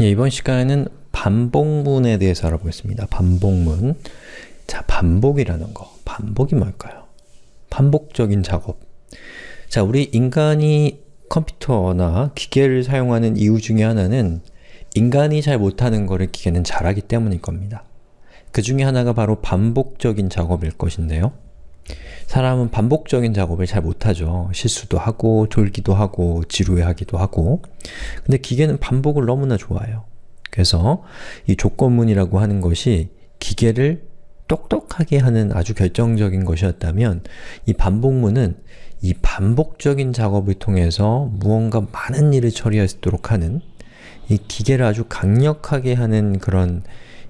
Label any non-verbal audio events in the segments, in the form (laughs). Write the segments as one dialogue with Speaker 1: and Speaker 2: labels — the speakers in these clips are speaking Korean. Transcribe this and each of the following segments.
Speaker 1: 예, 이번 시간에는 반복문에 대해서 알아보겠습니다. 반복문. 자, 반복이라는 거. 반복이 뭘까요? 반복적인 작업. 자, 우리 인간이 컴퓨터나 기계를 사용하는 이유 중에 하나는 인간이 잘 못하는 것을 기계는 잘하기 때문일 겁니다. 그 중에 하나가 바로 반복적인 작업일 것인데요. 사람은 반복적인 작업을 잘 못하죠. 실수도 하고, 졸기도 하고, 지루해하기도 하고 근데 기계는 반복을 너무나 좋아해요. 그래서 이 조건문이라고 하는 것이 기계를 똑똑하게 하는 아주 결정적인 것이었다면 이 반복문은 이 반복적인 작업을 통해서 무언가 많은 일을 처리할 수 있도록 하는 이 기계를 아주 강력하게 하는 그런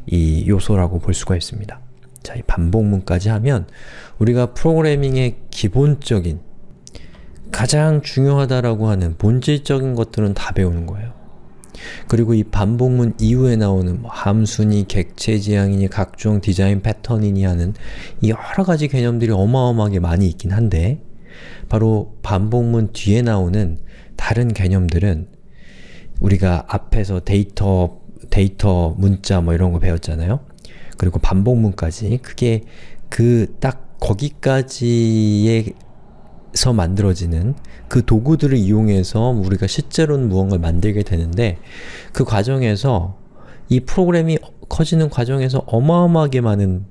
Speaker 1: 이 요소라고 볼 수가 있습니다. 자, 이 반복문까지 하면 우리가 프로그래밍의 기본적인 가장 중요하다라고 하는 본질적인 것들은 다 배우는 거예요. 그리고 이 반복문 이후에 나오는 뭐 함수니, 객체 지향이니, 각종 디자인 패턴이니 하는 이 여러 가지 개념들이 어마어마하게 많이 있긴 한데 바로 반복문 뒤에 나오는 다른 개념들은 우리가 앞에서 데이터, 데이터 문자 뭐 이런 거 배웠잖아요. 그리고 반복문까지 그게 그 딱 거기까지에서 만들어지는 그 도구들을 이용해서 우리가 실제로는 무언가를 만들게 되는데 그 과정에서 이 프로그램이 커지는 과정에서 어마어마하게 많은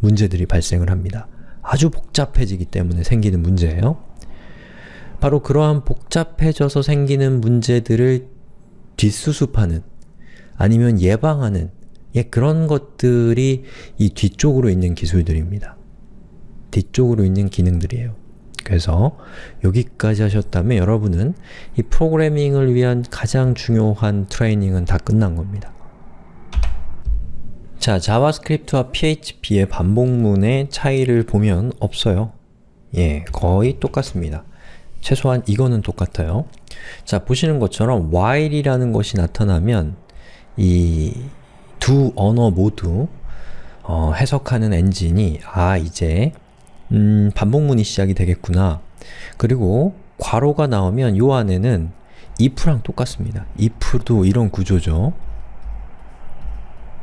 Speaker 1: 문제들이 발생을 합니다. 아주 복잡해지기 때문에 생기는 문제예요. 바로 그러한 복잡해져서 생기는 문제들을 뒷수습하는 아니면 예방하는 예, 그런 것들이 이 뒤쪽으로 있는 기술들입니다. 뒤쪽으로 있는 기능들이에요. 그래서 여기까지 하셨다면 여러분은 이 프로그래밍을 위한 가장 중요한 트레이닝은 다 끝난 겁니다. 자, JavaScript와 PHP의 반복문의 차이를 보면 없어요. 예, 거의 똑같습니다. 최소한 이거는 똑같아요. 자, 보시는 것처럼 while이라는 것이 나타나면 이 두 언어 모두 어, 해석하는 엔진이 아, 이제 음, 반복문이 시작이 되겠구나. 그리고 괄호가 나오면 요 안에는 if랑 똑같습니다. if도 이런 구조죠.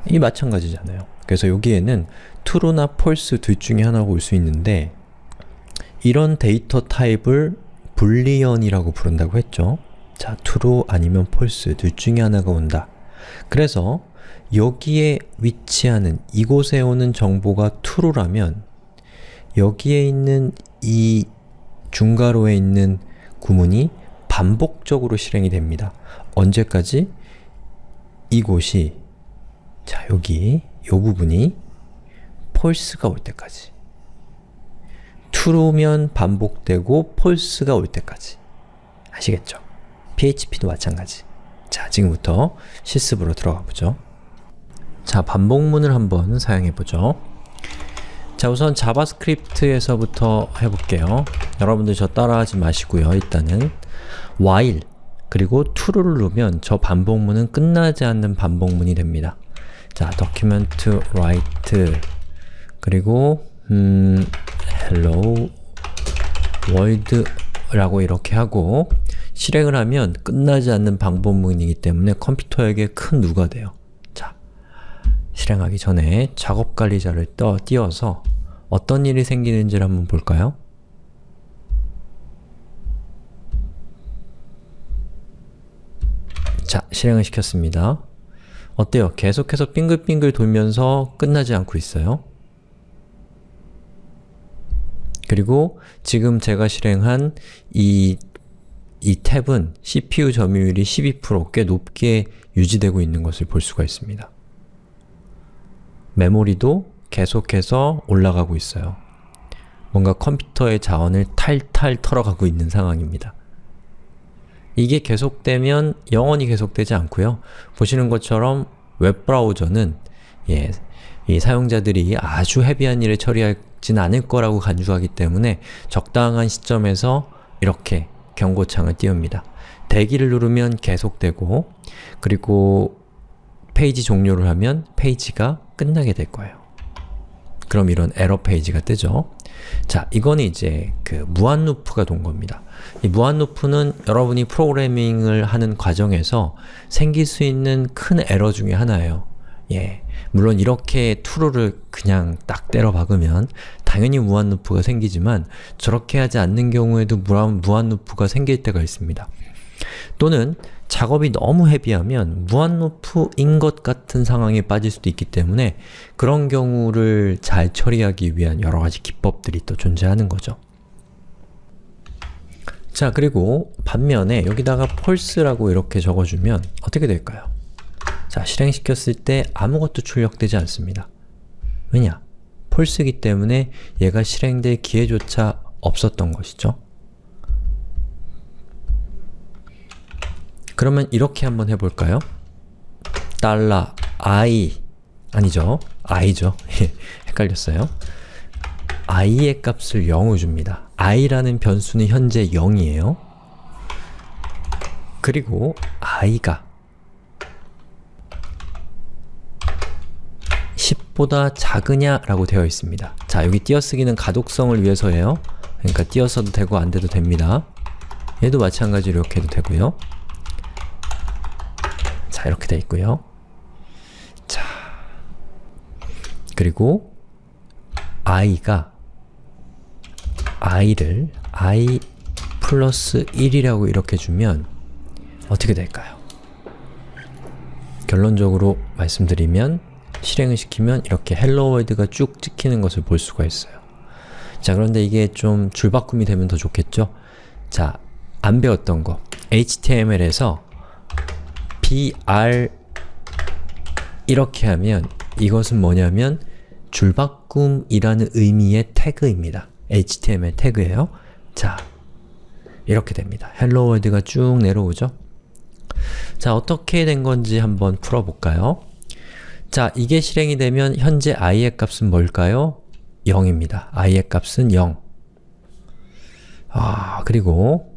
Speaker 1: 이 마찬가지잖아요. 그래서 여기에는 true나 false 둘 중에 하나가 올 수 있는데 이런 데이터 타입을 불리언이라고 부른다고 했죠. 자, true 아니면 false 둘 중에 하나가 온다. 그래서 여기에 위치하는 이곳에 오는 정보가 true라면 여기에 있는 이 중괄호에 있는 구문이 반복적으로 실행이 됩니다. 언제까지? 이곳이 자 여기 요 부분이 false가 올 때까지 true면 반복되고 false가 올 때까지 아시겠죠? PHP도 마찬가지 자 지금부터 실습으로 들어가 보죠 자 반복문을 한번 사용해 보죠 자 우선 JavaScript에서부터 해볼게요. 여러분들 저 따라하지 마시고요. 일단은 while 그리고 true를 누르면 저 반복문은 끝나지 않는 반복문이 됩니다. 자, document write 그리고 음, hello world 라고 이렇게 하고 실행을 하면 끝나지 않는 반복문이기 때문에 컴퓨터에게 큰 누가 돼요. 자, 실행하기 전에 작업 관리자를 떠 띄워서 어떤 일이 생기는지를 한번 볼까요? 자, 실행을 시켰습니다. 어때요? 계속해서 빙글빙글 돌면서 끝나지 않고 있어요. 그리고 지금 제가 실행한 이, 이 탭은 CPU 점유율이 12%꽤 높게 유지되고 있는 것을 볼 수가 있습니다. 메모리도 계속해서 올라가고 있어요. 뭔가 컴퓨터의 자원을 탈탈 털어가고 있는 상황입니다. 이게 계속되면 영원히 계속되지 않고요. 보시는 것처럼 웹브라우저는 예, 이 사용자들이 아주 heavy한 일을 처리하진 않을 거라고 간주하기 때문에 적당한 시점에서 이렇게 경고창을 띄웁니다. 대기를 누르면 계속되고 그리고 페이지 종료를 하면 페이지가 끝나게 될 거예요. 그럼 이런 에러 페이지가 뜨죠. 자, 이거는 이제 그 무한 루프가 돈 겁니다. 이 무한 루프는 여러분이 프로그래밍을 하는 과정에서 생길 수 있는 큰 에러 중에 하나예요. 예. 물론 이렇게 true를 그냥 딱 때려 박으면 당연히 무한 루프가 생기지만 저렇게 하지 않는 경우에도 무한, 무한 루프가 생길 때가 있습니다. 또는 작업이 너무 heavy하면 무한 루프인 것 같은 상황에 빠질 수도 있기 때문에 그런 경우를 잘 처리하기 위한 여러 가지 기법들이 또 존재하는 거죠. 자, 그리고 반면에 여기다가 false라고 이렇게 적어주면 어떻게 될까요? 자, 실행시켰을 때 아무것도 출력되지 않습니다. 왜냐? false이기 때문에 얘가 실행될 기회조차 없었던 것이죠. 그러면 이렇게 한번 해볼까요? 달러 i 아니죠. i죠. (laughs) 헷갈렸어요. i의 값을 0을 줍니다. i라는 변수는 현재 0이에요. 그리고 i가 10보다 작으냐 라고 되어 있습니다. 자, 여기 띄어쓰기는 가독성을 위해서예요. 그러니까 띄어써도 되고 안 돼도 됩니다. 얘도 마찬가지로 이렇게 해도 되고요. 자, 이렇게 돼 있고요. 자, 그리고 i가 i를 i 플러스 1이라고 이렇게 주면 어떻게 될까요? 결론적으로 말씀드리면 실행을 시키면 이렇게 Hello World가 쭉 찍히는 것을 볼 수가 있어요. 자, 그런데 이게 좀 줄바꿈이 되면 더 좋겠죠? 자, 안 배웠던 거 HTML에서 br 이렇게 하면 이것은 뭐냐면 줄바꿈이라는 의미의 태그입니다. HTML 태그예요. 자, 이렇게 됩니다. Hello World가 쭉 내려오죠? 자, 어떻게 된 건지 한번 풀어볼까요? 자, 이게 실행이 되면 현재 i의 값은 뭘까요? 0입니다. i의 값은 0. 아, 그리고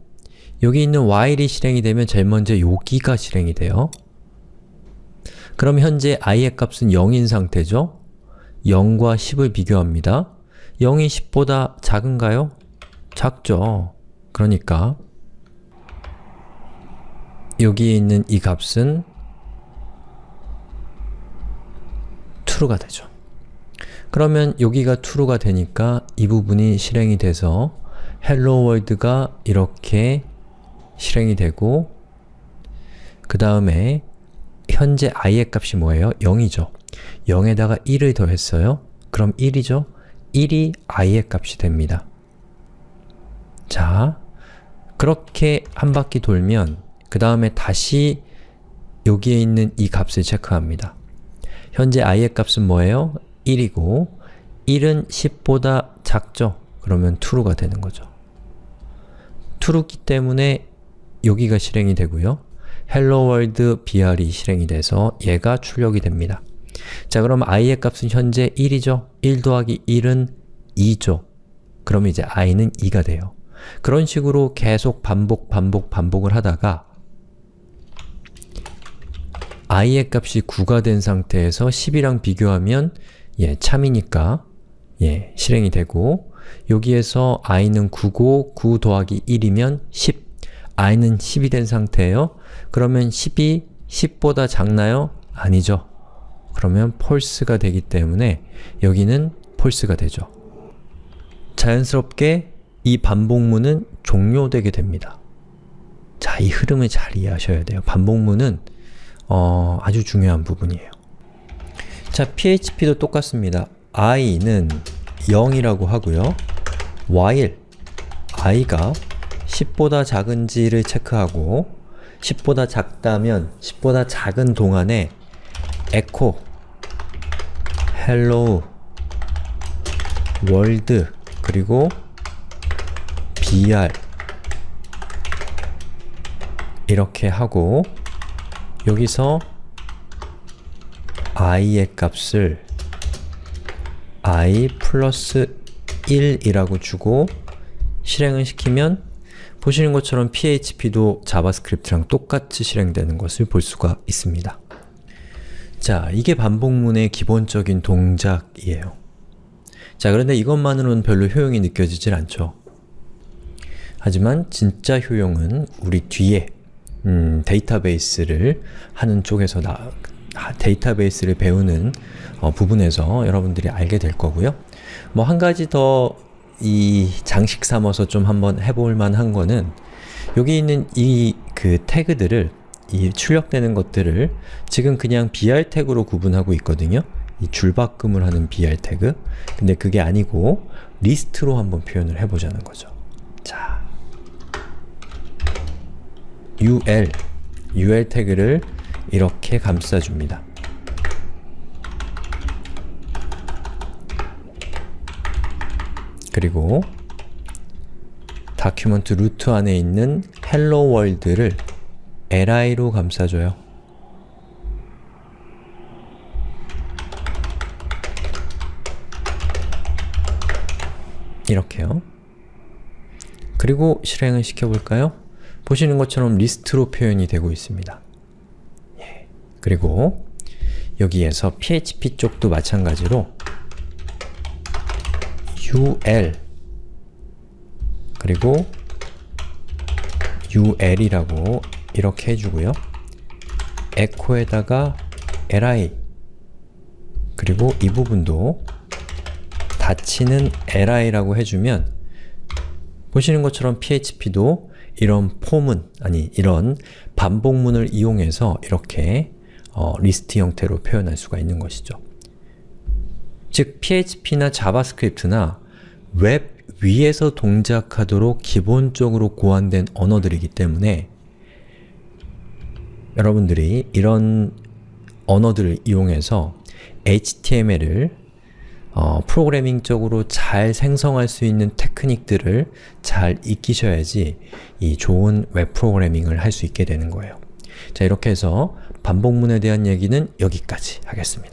Speaker 1: 여기 있는 while이 실행이 되면 제일 먼저 여기가 실행이 돼요. 그럼 현재 i의 값은 0인 상태죠? 0과 10을 비교합니다. 0이 10보다 작은가요? 작죠. 그러니까 여기에 있는 이 값은 true가 되죠. 그러면 여기가 true가 되니까 이 부분이 실행이 돼서 hello world가 이렇게 실행이 되고 그 다음에 현재 i의 값이 뭐예요? 0이죠. 0에다가 1을 더했어요. 그럼 1이죠? 1이 i의 값이 됩니다. 자, 그렇게 한 바퀴 돌면 그 다음에 다시 여기에 있는 이 값을 체크합니다. 현재 i의 값은 뭐예요? 1이고 1은 10보다 작죠? 그러면 true가 되는 거죠. true기 때문에 여기가 실행이 되고요. hello world br이 실행이 돼서 얘가 출력이 됩니다. 자 그럼 i의 값은 현재 1이죠? 1 더하기 1은 2죠? 그럼 이제 i는 2가 돼요. 그런 식으로 계속 반복 반복 반복을 하다가 i의 값이 9가 된 상태에서 10이랑 비교하면 예, 참이니까 예, 실행이 되고 여기에서 i는 9고 9 더하기 1이면 10 i는 10이 된 상태예요. 그러면 10이 10보다 작나요? 아니죠. 그러면 false가 되기 때문에 여기는 false가 되죠. 자연스럽게 이 반복문은 종료되게 됩니다. 자, 이 흐름을 잘 이해하셔야 돼요. 반복문은 어, 아주 중요한 부분이에요. 자, php도 똑같습니다. i는 0이라고 하고요. while i가 10보다 작은지를 체크하고 10보다 작다면 10보다 작은 동안에 echo hello world 그리고 br 이렇게 하고 여기서 i의 값을 i 플러스 1이라고 주고 실행을 시키면 보시는 것처럼 php도 자바스크립트랑 똑같이 실행되는 것을 볼 수가 있습니다. 자, 이게 반복문의 기본적인 동작이에요. 자, 그런데 이것만으로는 별로 효용이 느껴지질 않죠. 하지만 진짜 효용은 우리 뒤에 음, 데이터베이스를 하는 쪽에서 나, 데이터베이스를 배우는 어, 부분에서 여러분들이 알게 될 거고요. 뭐 한 가지 더 이 장식 삼아서 좀 한번 해볼 만한 거는 여기 있는 이 그 태그들을 이 출력되는 것들을 지금 그냥 br 태그로 구분하고 있거든요. 이 줄바꿈을 하는 br 태그 근데 그게 아니고 리스트로 한번 표현을 해보자는 거죠. 자, ul, ul 태그를 이렇게 감싸줍니다. 그리고 document root 안에 있는 hello world를 li로 감싸줘요. 이렇게요. 그리고 실행을 시켜볼까요? 보시는 것처럼 리스트로 표현이 되고 있습니다. 예. 그리고 여기에서 PHP 쪽도 마찬가지로 ul 그리고 ul이라고 이렇게 해주고요. echo에다가 li 그리고 이 부분도 닫히는 li라고 해주면 보시는 것처럼 PHP도 이런 폼은, 아니 이런 반복문을 이용해서 이렇게 어, 리스트 형태로 표현할 수가 있는 것이죠. 즉, PHP나 자바스크립트나 웹 위에서 동작하도록 기본적으로 고안된 언어들이기 때문에 여러분들이 이런 언어들을 이용해서 HTML을 어, 프로그래밍적으로 잘 생성할 수 있는 테크닉들을 잘 익히셔야지 이 좋은 웹 프로그래밍을 할 수 있게 되는 거예요. 자, 이렇게 해서 반복문에 대한 얘기는 여기까지 하겠습니다.